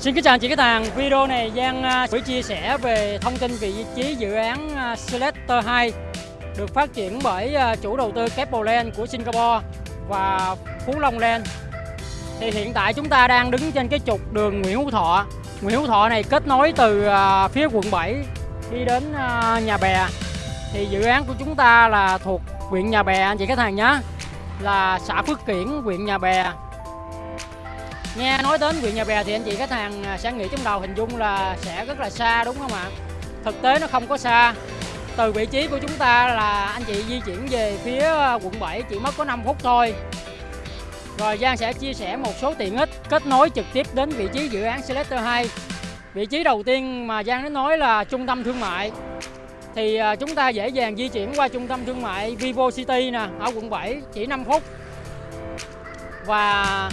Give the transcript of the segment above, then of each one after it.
Xin kính chào anh chị khách hàng. Video này Giang à, sẽ chia sẻ về thông tin về vị trí dự án à, Selector 2 được phát triển bởi à, chủ đầu tư Keppel Land của Singapore và Phú Long Land. Thì hiện tại chúng ta đang đứng trên cái trục đường Nguyễn Hữu Thọ. Nguyễn Hữu Thọ này kết nối từ phía quận 7 đi đến nhà bè. Thì dự án của chúng ta là thuộc huyện Nhà Bè anh chị khách hàng nhé. Là xã Phước Kiển, huyện Nhà Bè, nghe nói đến huyện nhà bè thì anh chị khách hàng à, sẽ nghĩ trong đầu hình dung là sẽ rất là xa, đúng không ạ? Thực tế nó không có xa. Từ vị trí của chúng ta là anh chị di chuyển về phía à, quận 7 chỉ mất có 5 phút thôi. Rồi Giang sẽ chia sẻ một số tiện ích kết nối trực tiếp đến vị trí dự án Selector 2 vị trí đầu tiên mà Giang nói là trung tâm thương mại. Thì à, chúng ta dễ dàng di chuyển qua trung tâm thương mại Vivo City nè, ở quận 7 chỉ 5 phút. Và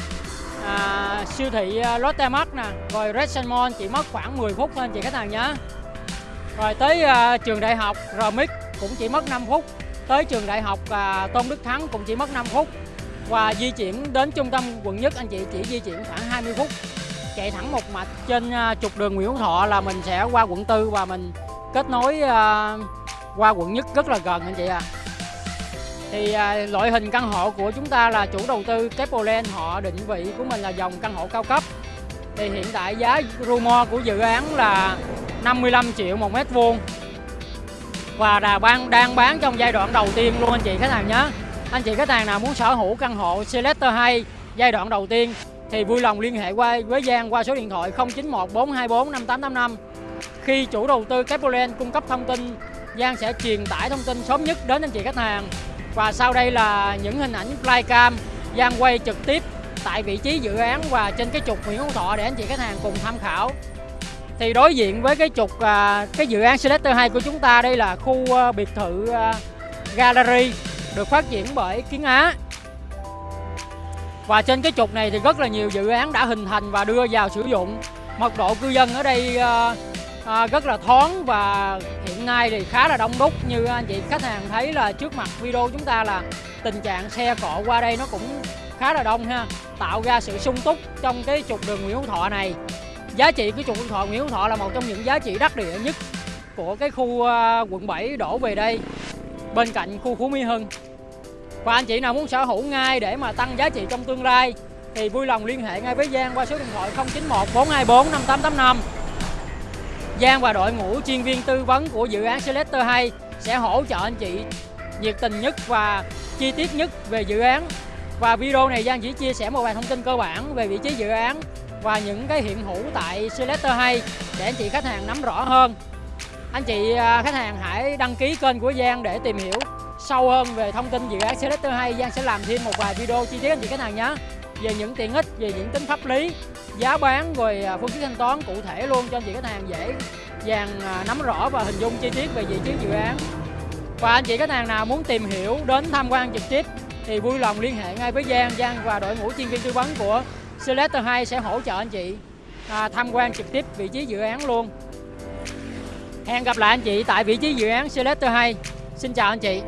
à, siêu thị à, Lotte Mart nè. Rồi Red Mall chỉ mất khoảng 10 phút thôi anh chị khách hàng nhé. Rồi tới à, trường đại học RMX cũng chỉ mất 5 phút. Tới trường đại học à, Tôn Đức Thắng cũng chỉ mất 5 phút. Và di chuyển đến trung tâm quận nhất anh chị chỉ di chuyển khoảng 20 phút. Chạy thẳng một mạch trên à, trục đường Nguyễn Hữu Thọ là mình sẽ qua quận tư và mình kết nối à, qua quận nhất rất là gần anh chị à thì à, loại hình căn hộ của chúng ta là chủ đầu tư Capoland họ định vị của mình là dòng căn hộ cao cấp. Thì hiện tại giá rumor của dự án là 55 triệu một mét vuông. Và là ban đang bán trong giai đoạn đầu tiên luôn anh chị khách hàng nhé. Anh chị khách hàng nào muốn sở hữu căn hộ Selector 2 giai đoạn đầu tiên thì vui lòng liên hệ qua với Giang qua số điện thoại 091 424 5885 khi chủ đầu tư Capoland cung cấp thông tin Giang sẽ truyền tải thông tin sớm nhất đến anh chị khách hàng và sau đây là những hình ảnh flycam Giang quay trực tiếp tại vị trí dự án và trên cái trục Nguyễn Hữu Thọ để anh chị khách hàng cùng tham khảo. Thì đối diện với cái trục à, cái dự án Selector 2 của chúng ta, đây là khu à, biệt thự à, Gallery được phát triển bởi Kiến Á. Và trên cái trục này thì rất là nhiều dự án đã hình thành và đưa vào sử dụng. Mật độ cư dân ở đây à, rất là thoáng và hiện nay thì khá là đông đúc. Như anh chị khách hàng thấy là trước mặt video chúng ta là tình trạng xe cộ qua đây nó cũng khá là đông ha. Tạo ra sự sung túc trong cái trục đường Nguyễn Hữu Thọ này. Giá trị của trục Nguyễn Thọ Nguyễn Hữu Thọ là một trong những giá trị đắc địa nhất của cái khu à, quận 7 đổ về đây bên cạnh khu Phú Mỹ Hưng. Và anh chị nào muốn sở hữu ngay để mà tăng giá trị trong tương lai thì vui lòng liên hệ ngay với Giang qua số điện thoại 091 424 5885 Giang và đội ngũ chuyên viên tư vấn của dự án Selector 2 sẽ hỗ trợ anh chị nhiệt tình nhất và chi tiết nhất về dự án. Và video này Giang chỉ chia sẻ một vài thông tin cơ bản về vị trí dự án và những cái hiện hữu tại Selector 2 để anh chị khách hàng nắm rõ hơn. Anh chị à, khách hàng hãy đăng ký kênh của Giang để tìm hiểu sâu hơn về thông tin dự án Selector 2. Giang sẽ làm thêm một vài video chi tiết anh chị khách hàng nhé về những tiện ích, về những tính pháp lý giá bán rồi à, phương thức thanh toán cụ thể luôn cho anh chị khách hàng dễ dàng à, nắm rõ và hình dung chi tiết về vị trí dự án. Và anh chị khách hàng nào muốn tìm hiểu đến tham quan trực tiếp thì vui lòng liên hệ ngay với Giang. Giang và đội ngũ chuyên viên tư vấn của Selector 2 sẽ hỗ trợ anh chị à, tham quan trực tiếp vị trí dự án luôn. Hẹn gặp lại anh chị tại vị trí dự án Selector 2 Xin chào anh chị.